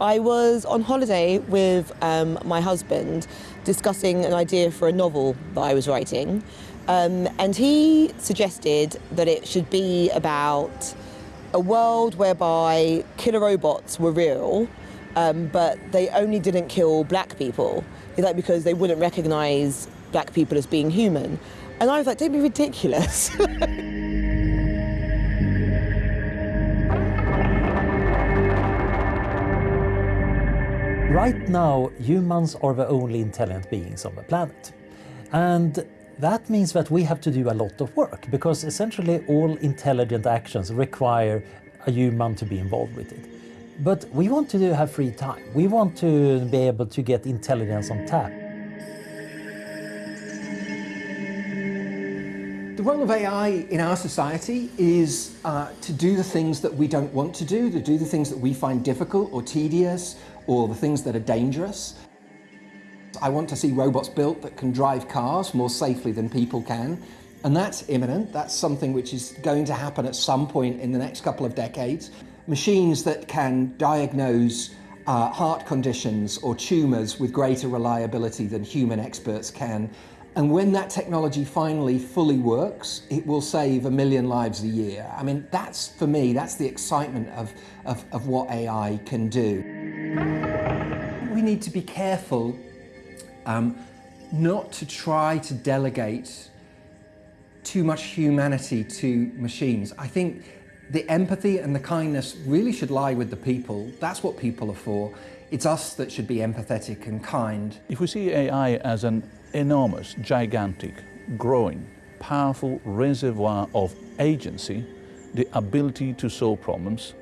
I was on holiday with um, my husband discussing an idea for a novel that I was writing. Um, and he suggested that it should be about a world whereby killer robots were real, um, but they only didn't kill black people. Like, because they wouldn't recognize black people as being human. And I was like, don't be ridiculous. Right now, humans are the only intelligent beings on the planet. And that means that we have to do a lot of work because essentially all intelligent actions require a human to be involved with it. But we want to have free time. We want to be able to get intelligence on tap. The role of AI in our society is uh, to do the things that we don't want to do, to do the things that we find difficult or tedious or the things that are dangerous. I want to see robots built that can drive cars more safely than people can. And that's imminent. That's something which is going to happen at some point in the next couple of decades. Machines that can diagnose uh, heart conditions or tumours with greater reliability than human experts can. And when that technology finally fully works, it will save a million lives a year. I mean, that's, for me, that's the excitement of, of, of what AI can do. We need to be careful um, not to try to delegate too much humanity to machines. I think the empathy and the kindness really should lie with the people. That's what people are for. It's us that should be empathetic and kind. If we see AI as an enormous, gigantic, growing, powerful reservoir of agency, the ability to solve problems,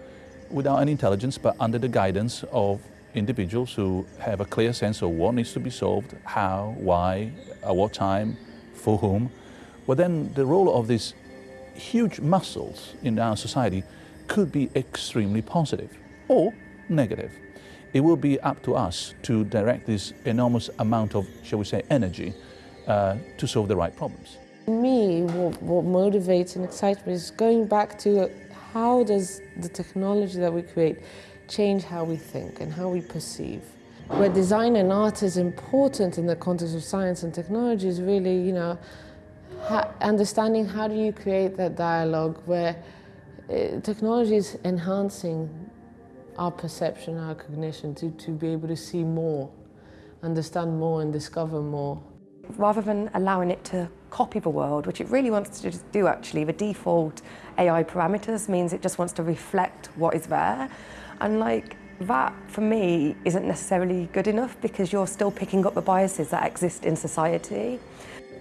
without any intelligence, but under the guidance of individuals who have a clear sense of what needs to be solved, how, why, at what time, for whom, well then the role of these huge muscles in our society could be extremely positive or negative. It will be up to us to direct this enormous amount of, shall we say, energy uh, to solve the right problems. Me, what, what motivates and excites me is going back to how does the technology that we create change how we think and how we perceive. Where design and art is important in the context of science and technology is really, you know, understanding how do you create that dialogue where uh, technology is enhancing our perception, our cognition, to, to be able to see more, understand more and discover more. Rather than allowing it to copy the world, which it really wants to do actually, the default AI parameters means it just wants to reflect what is there. And like that, for me, isn't necessarily good enough because you're still picking up the biases that exist in society.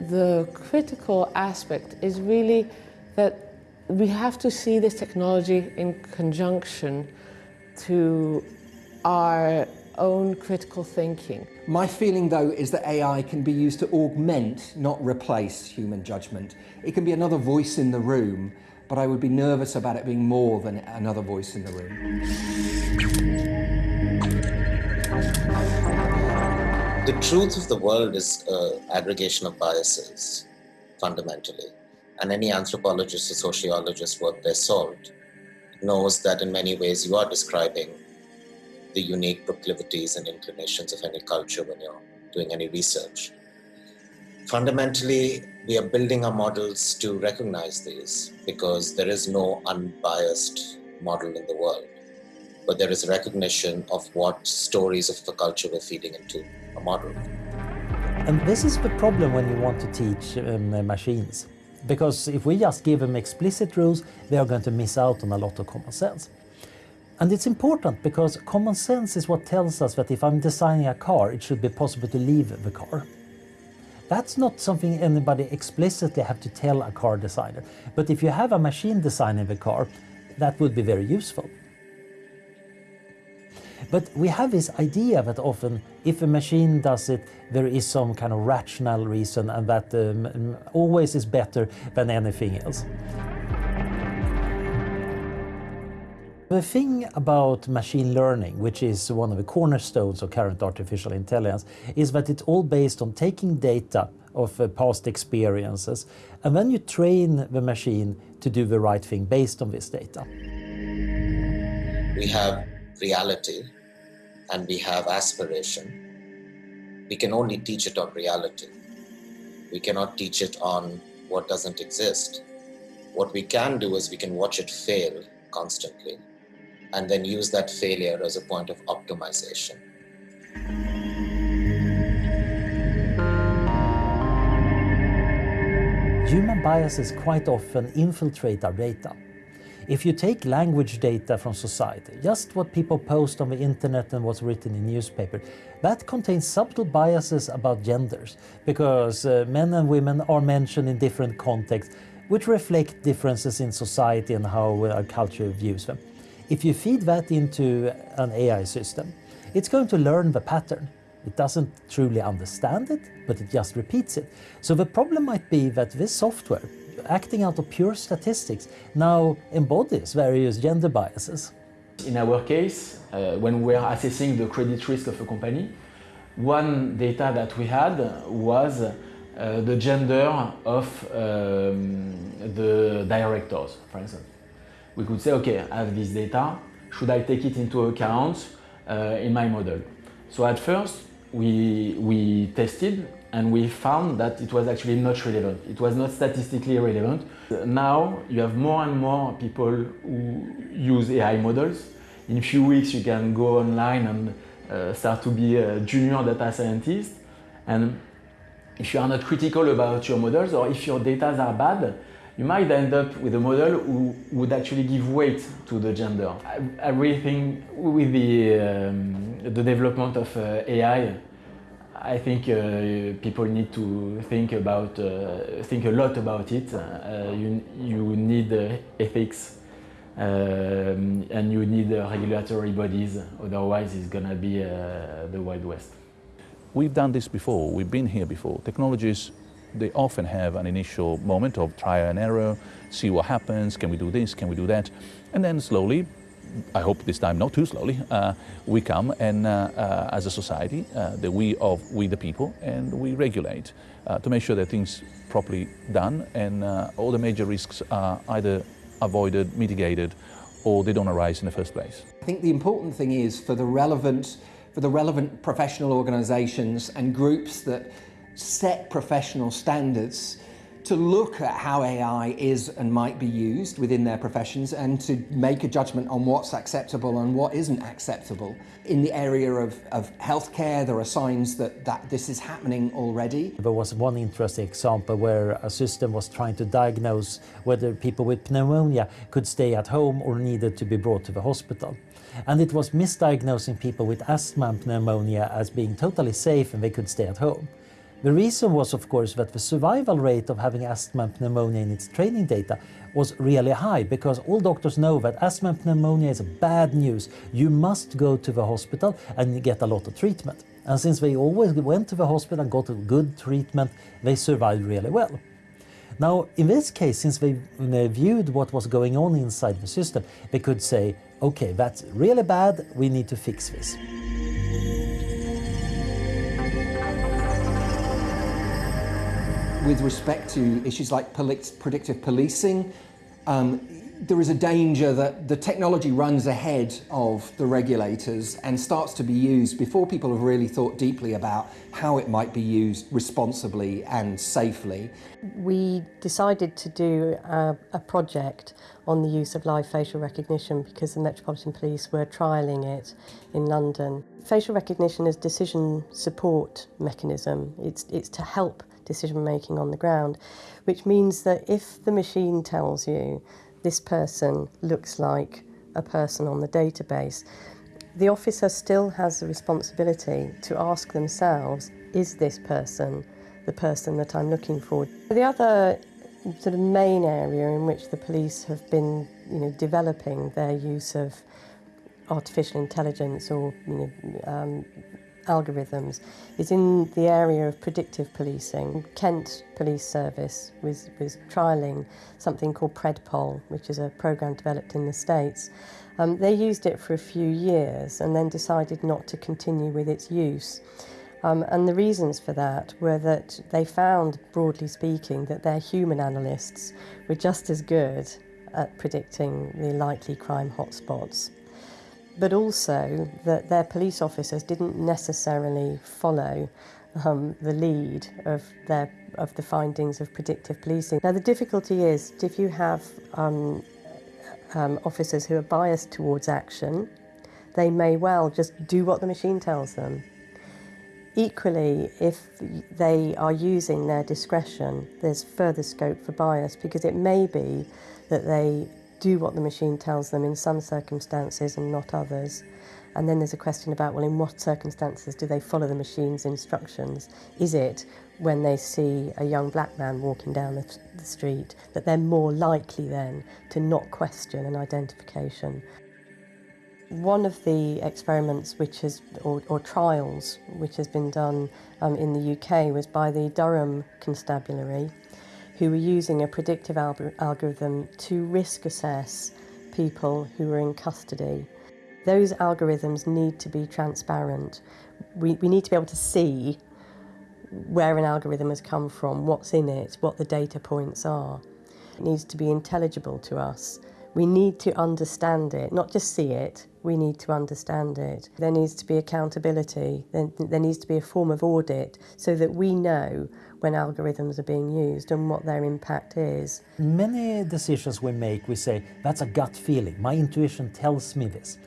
The critical aspect is really that we have to see this technology in conjunction to our own critical thinking. My feeling, though, is that AI can be used to augment, not replace, human judgment. It can be another voice in the room but I would be nervous about it being more than another voice in the room. The truth of the world is uh, an aggregation of biases, fundamentally. And any anthropologist or sociologist worth their salt knows that in many ways you are describing the unique proclivities and inclinations of any culture when you're doing any research. Fundamentally, we are building our models to recognize these because there is no unbiased model in the world. But there is recognition of what stories of the culture we're feeding into a model. And this is the problem when you want to teach um, machines. Because if we just give them explicit rules, they are going to miss out on a lot of common sense. And it's important because common sense is what tells us that if I'm designing a car, it should be possible to leave the car. That's not something anybody explicitly have to tell a car designer. But if you have a machine designing the car, that would be very useful. But we have this idea that often if a machine does it, there is some kind of rational reason and that um, always is better than anything else. The thing about machine learning, which is one of the cornerstones of current artificial intelligence, is that it's all based on taking data of uh, past experiences and then you train the machine to do the right thing based on this data. We have reality and we have aspiration, we can only teach it on reality. We cannot teach it on what doesn't exist. What we can do is we can watch it fail constantly and then use that failure as a point of optimization. Human biases quite often infiltrate our data. If you take language data from society, just what people post on the internet and what's written in newspaper, that contains subtle biases about genders, because uh, men and women are mentioned in different contexts, which reflect differences in society and how our culture views them. If you feed that into an AI system, it's going to learn the pattern. It doesn't truly understand it, but it just repeats it. So the problem might be that this software acting out of pure statistics, now embodies various gender biases. In our case, uh, when we are assessing the credit risk of a company, one data that we had was uh, the gender of um, the directors, for instance. We could say, okay, I have this data, should I take it into account uh, in my model? So at first, we, we tested and we found that it was actually not relevant. It was not statistically relevant. Now you have more and more people who use AI models. In a few weeks you can go online and uh, start to be a junior data scientist. And if you are not critical about your models or if your data are bad, you might end up with a model who would actually give weight to the gender. I, I really think with the, um, the development of uh, AI, I think uh, people need to think about, uh, think a lot about it. Uh, you, you need uh, ethics um, and you need uh, regulatory bodies, otherwise it's gonna be the Wild West. We've done this before, we've been here before. Technologies, they often have an initial moment of trial and error, see what happens, can we do this, can we do that, and then slowly I hope this time not too slowly, uh, we come and uh, uh, as a society, uh, the we of we the people, and we regulate uh, to make sure that things properly done and uh, all the major risks are either avoided, mitigated, or they don't arise in the first place. I think the important thing is for the relevant, for the relevant professional organisations and groups that set professional standards to look at how AI is and might be used within their professions and to make a judgment on what's acceptable and what isn't acceptable. In the area of, of healthcare, there are signs that, that this is happening already. There was one interesting example where a system was trying to diagnose whether people with pneumonia could stay at home or needed to be brought to the hospital. And it was misdiagnosing people with asthma and pneumonia as being totally safe and they could stay at home. The reason was, of course, that the survival rate of having asthma and pneumonia in its training data was really high because all doctors know that asthma and pneumonia is bad news. You must go to the hospital and get a lot of treatment. And since they always went to the hospital and got good treatment, they survived really well. Now, in this case, since they viewed what was going on inside the system, they could say, okay, that's really bad, we need to fix this. With respect to issues like predictive policing, um, there is a danger that the technology runs ahead of the regulators and starts to be used before people have really thought deeply about how it might be used responsibly and safely. We decided to do a, a project on the use of live facial recognition because the Metropolitan Police were trialling it in London. Facial recognition is decision support mechanism. It's, it's to help decision making on the ground, which means that if the machine tells you this person looks like a person on the database, the officer still has the responsibility to ask themselves, is this person the person that I'm looking for? The other sort of main area in which the police have been you know, developing their use of artificial intelligence or you know, um, algorithms is in the area of predictive policing. Kent Police Service was, was trialling something called PredPol, which is a program developed in the States. Um, they used it for a few years and then decided not to continue with its use. Um, and the reasons for that were that they found, broadly speaking, that their human analysts were just as good at predicting the likely crime hotspots but also that their police officers didn't necessarily follow um, the lead of their of the findings of predictive policing. Now the difficulty is if you have um, um, officers who are biased towards action, they may well just do what the machine tells them. Equally, if they are using their discretion, there's further scope for bias because it may be that they do what the machine tells them in some circumstances and not others. And then there's a question about, well, in what circumstances do they follow the machine's instructions? Is it when they see a young black man walking down the, the street that they're more likely then to not question an identification? One of the experiments which has, or, or trials which has been done um, in the UK was by the Durham Constabulary, who were using a predictive algorithm to risk assess people who were in custody. Those algorithms need to be transparent. We, we need to be able to see where an algorithm has come from, what's in it, what the data points are. It needs to be intelligible to us. We need to understand it, not just see it, we need to understand it. There needs to be accountability, there, there needs to be a form of audit so that we know when algorithms are being used and what their impact is. Many decisions we make, we say, that's a gut feeling, my intuition tells me this.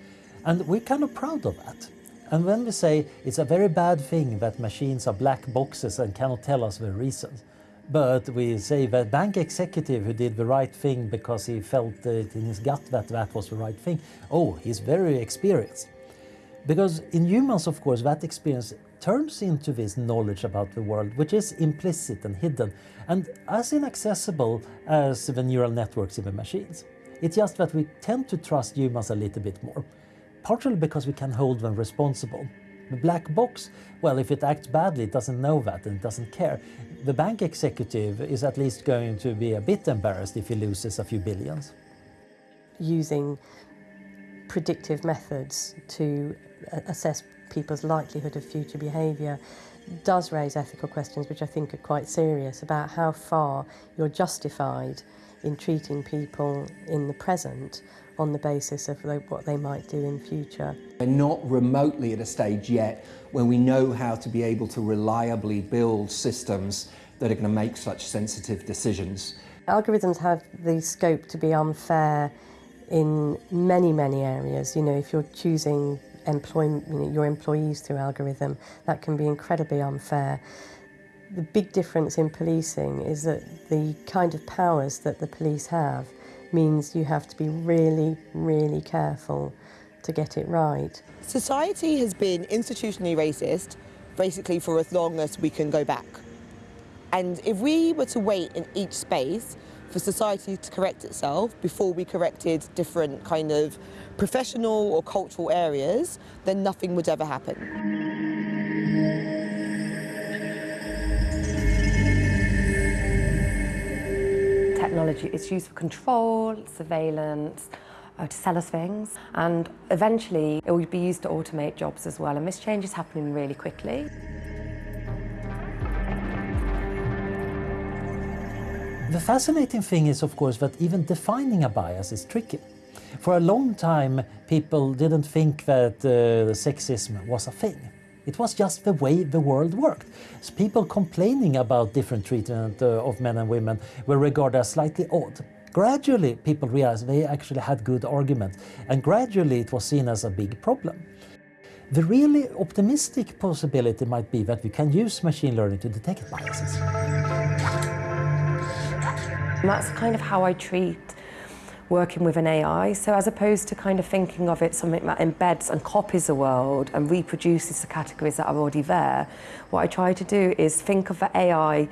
And we're kind of proud of that. And when we say it's a very bad thing that machines are black boxes and cannot tell us the reasons, but we say that bank executive who did the right thing because he felt it in his gut that that was the right thing, oh, he's very experienced. Because in humans, of course, that experience turns into this knowledge about the world, which is implicit and hidden, and as inaccessible as the neural networks in the machines. It's just that we tend to trust humans a little bit more partially because we can hold them responsible. The black box, well, if it acts badly, it doesn't know that and it doesn't care. The bank executive is at least going to be a bit embarrassed if he loses a few billions. Using predictive methods to assess people's likelihood of future behaviour does raise ethical questions which I think are quite serious about how far you're justified in treating people in the present on the basis of what they might do in future. We're not remotely at a stage yet when we know how to be able to reliably build systems that are going to make such sensitive decisions. Algorithms have the scope to be unfair in many, many areas. You know, if you're choosing employ, you know, your employees through algorithm, that can be incredibly unfair. The big difference in policing is that the kind of powers that the police have means you have to be really, really careful to get it right. Society has been institutionally racist basically for as long as we can go back. And if we were to wait in each space for society to correct itself before we corrected different kind of professional or cultural areas, then nothing would ever happen. technology is used for control, surveillance, uh, to sell us things and eventually it will be used to automate jobs as well and this change is happening really quickly. The fascinating thing is of course that even defining a bias is tricky. For a long time people didn't think that uh, sexism was a thing. It was just the way the world worked. So people complaining about different treatment uh, of men and women were regarded as slightly odd. Gradually, people realized they actually had good arguments, and gradually it was seen as a big problem. The really optimistic possibility might be that we can use machine learning to detect biases. And that's kind of how I treat working with an AI. So as opposed to kind of thinking of it something that embeds and copies the world and reproduces the categories that are already there, what I try to do is think of the AI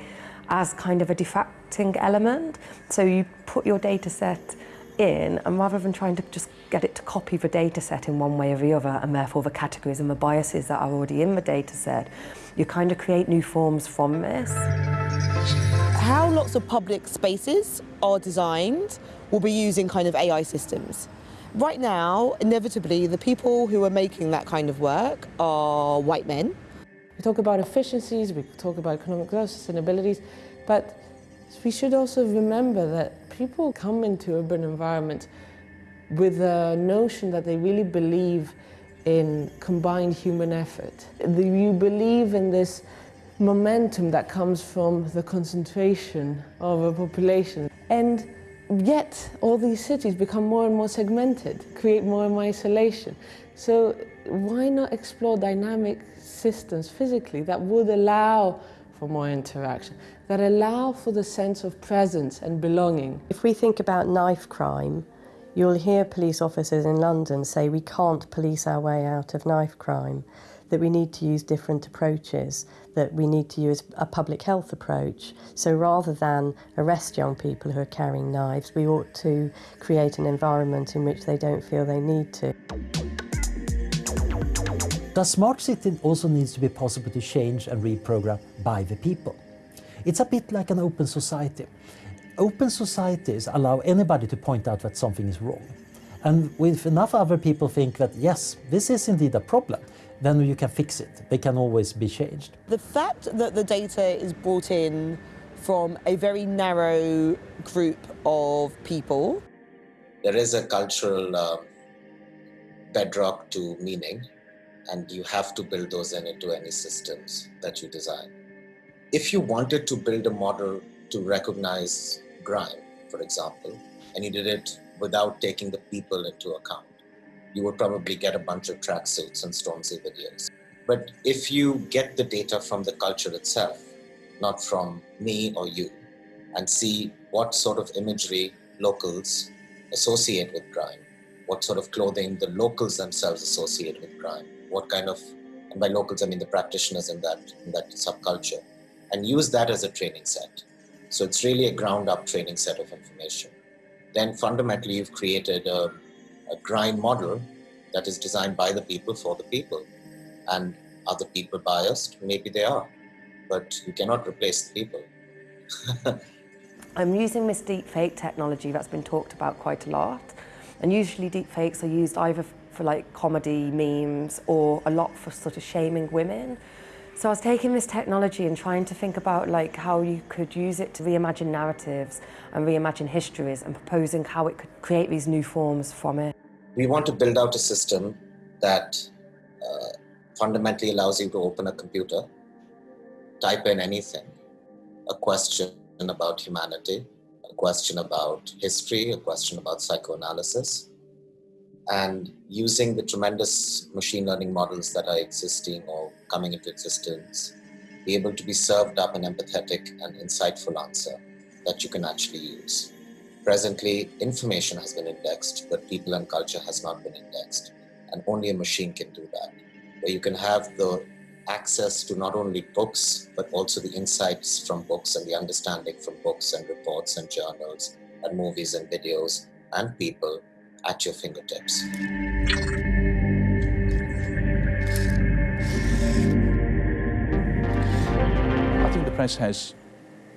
as kind of a diffracting element. So you put your data set in and rather than trying to just get it to copy the data set in one way or the other and therefore the categories and the biases that are already in the data set, you kind of create new forms from this. How lots of public spaces are designed will be using kind of AI systems. Right now, inevitably, the people who are making that kind of work are white men. We talk about efficiencies, we talk about economic growth, sustainabilities, but we should also remember that people come into urban environments with a notion that they really believe in combined human effort. You believe in this momentum that comes from the concentration of a population. And yet all these cities become more and more segmented, create more and more isolation. So why not explore dynamic systems physically that would allow for more interaction, that allow for the sense of presence and belonging. If we think about knife crime, you'll hear police officers in London say we can't police our way out of knife crime, that we need to use different approaches, that we need to use a public health approach. So rather than arrest young people who are carrying knives, we ought to create an environment in which they don't feel they need to. The smart city also needs to be possible to change and reprogram by the people. It's a bit like an open society. Open societies allow anybody to point out that something is wrong. And if enough other people think that, yes, this is indeed a problem, then you can fix it. They can always be changed. The fact that the data is brought in from a very narrow group of people. There is a cultural uh, bedrock to meaning and you have to build those in into any systems that you design. If you wanted to build a model to recognize grime, for example, and you did it without taking the people into account, you would probably get a bunch of tracksuits and Stormzy videos. But if you get the data from the culture itself, not from me or you, and see what sort of imagery locals associate with grime, what sort of clothing the locals themselves associate with grime, what kind of, and by locals I mean the practitioners in that, in that subculture, and use that as a training set. So it's really a ground up training set of information. Then fundamentally you've created a, a grime model that is designed by the people for the people. And are the people biased? Maybe they are, but you cannot replace the people. I'm using this deepfake technology that's been talked about quite a lot. And usually deepfakes are used either for like comedy, memes, or a lot for sort of shaming women. So I was taking this technology and trying to think about like how you could use it to reimagine narratives and reimagine histories and proposing how it could create these new forms from it. We want to build out a system that uh, fundamentally allows you to open a computer, type in anything, a question about humanity, a question about history, a question about psychoanalysis, and using the tremendous machine learning models that are existing or coming into existence, be able to be served up an empathetic and insightful answer that you can actually use. Presently, information has been indexed, but people and culture has not been indexed. And only a machine can do that, where you can have the access to not only books, but also the insights from books and the understanding from books and reports and journals and movies and videos and people at your fingertips. I think the press has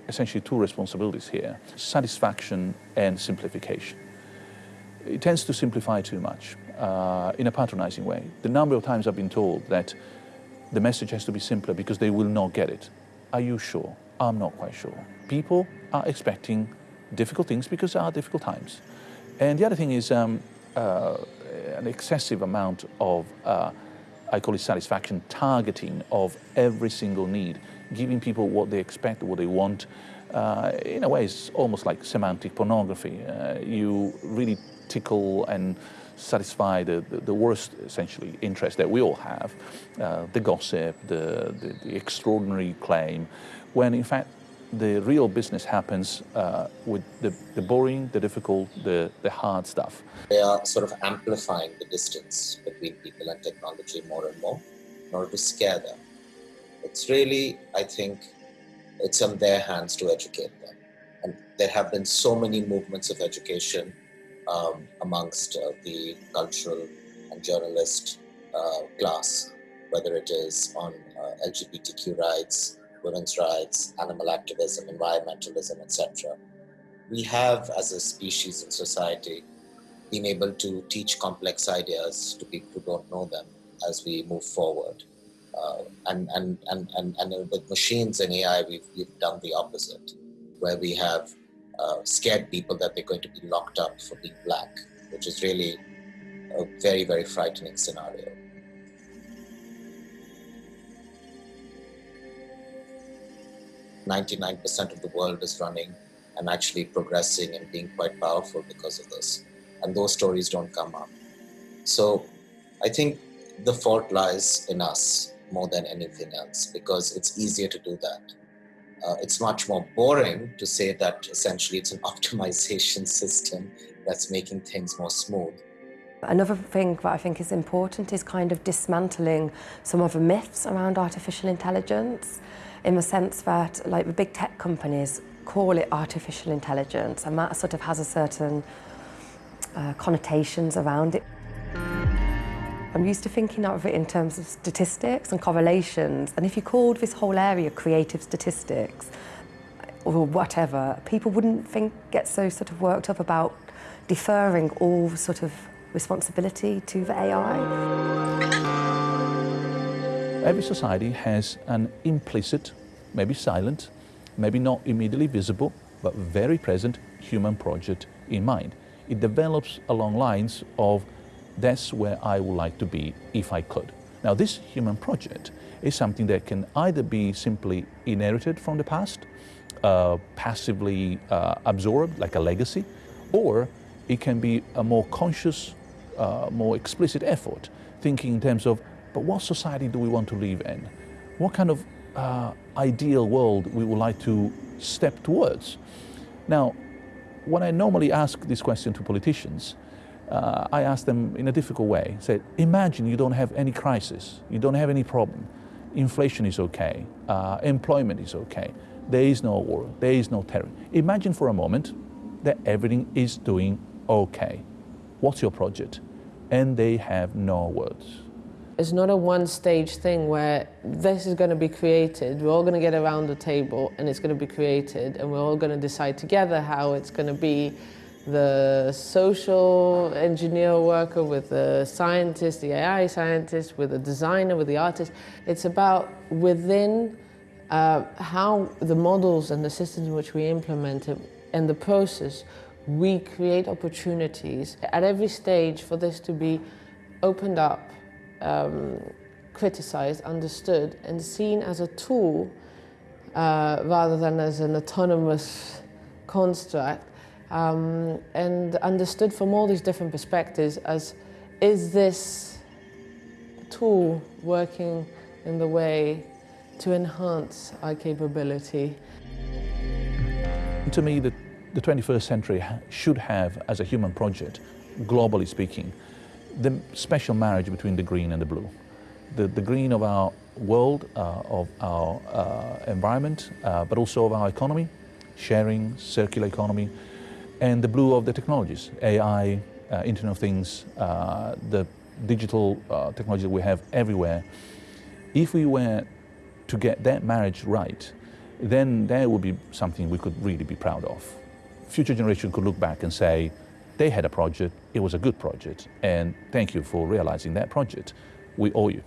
essentially two responsibilities here, satisfaction and simplification. It tends to simplify too much uh, in a patronizing way. The number of times I've been told that the message has to be simpler because they will not get it. Are you sure? I'm not quite sure. People are expecting difficult things because there are difficult times. And the other thing is um, uh, an excessive amount of, uh, I call it satisfaction, targeting of every single need, giving people what they expect, what they want. Uh, in a way, it's almost like semantic pornography. Uh, you really tickle and satisfy the, the, the, worst, essentially, interest that we all have, uh, the gossip, the, the, the extraordinary claim, when in fact the real business happens uh, with the, the boring, the difficult, the, the hard stuff. They are sort of amplifying the distance between people and technology more and more in order to scare them. It's really, I think, it's on their hands to educate them. And there have been so many movements of education um, amongst uh, the cultural and journalist uh, class, whether it is on uh, LGBTQ rights, women's rights, animal activism, environmentalism, etc. We have, as a species and society, been able to teach complex ideas to people who don't know them as we move forward. Uh, and, and, and, and, and with machines and AI, we've, we've done the opposite, where we have uh, scared people that they're going to be locked up for being black which is really a very, very frightening scenario. Ninety-nine percent of the world is running and actually progressing and being quite powerful because of this, and those stories don't come up. So, I think the fault lies in us more than anything else because it's easier to do that. Uh, it's much more boring to say that essentially it's an optimization system that's making things more smooth. Another thing that I think is important is kind of dismantling some of the myths around artificial intelligence in the sense that like the big tech companies call it artificial intelligence and that sort of has a certain uh, connotations around it. I'm used to thinking of it in terms of statistics and correlations and if you called this whole area creative statistics or whatever, people wouldn't think get so sort of worked up about deferring all sort of responsibility to the AI. Every society has an implicit, maybe silent, maybe not immediately visible, but very present human project in mind. It develops along lines of that's where I would like to be if I could. Now this human project is something that can either be simply inherited from the past, uh, passively uh, absorbed like a legacy, or it can be a more conscious, uh, more explicit effort, thinking in terms of, but what society do we want to live in? What kind of uh, ideal world we would like to step towards? Now, when I normally ask this question to politicians, uh, I ask them in a difficult way, say, imagine you don't have any crisis, you don't have any problem, inflation is okay, uh, employment is okay, there is no war, there is no terror. Imagine for a moment that everything is doing okay. What's your project? And they have no words. It's not a one stage thing where this is going to be created, we're all going to get around the table and it's going to be created and we're all going to decide together how it's going to be the social engineer worker with the scientist, the AI scientist, with the designer, with the artist. It's about within uh, how the models and the systems in which we implement it and the process, we create opportunities at every stage for this to be opened up, um, criticized, understood, and seen as a tool uh, rather than as an autonomous construct um, and understood from all these different perspectives as is this tool working in the way to enhance our capability? To me, the, the 21st century should have, as a human project, globally speaking, the special marriage between the green and the blue. The, the green of our world, uh, of our uh, environment, uh, but also of our economy, sharing, circular economy, and the blue of the technologies, AI, uh, Internet of Things, uh, the digital uh, technology that we have everywhere. If we were to get that marriage right, then that would be something we could really be proud of. Future generation could look back and say, they had a project, it was a good project, and thank you for realizing that project. We owe you.